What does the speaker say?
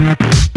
Música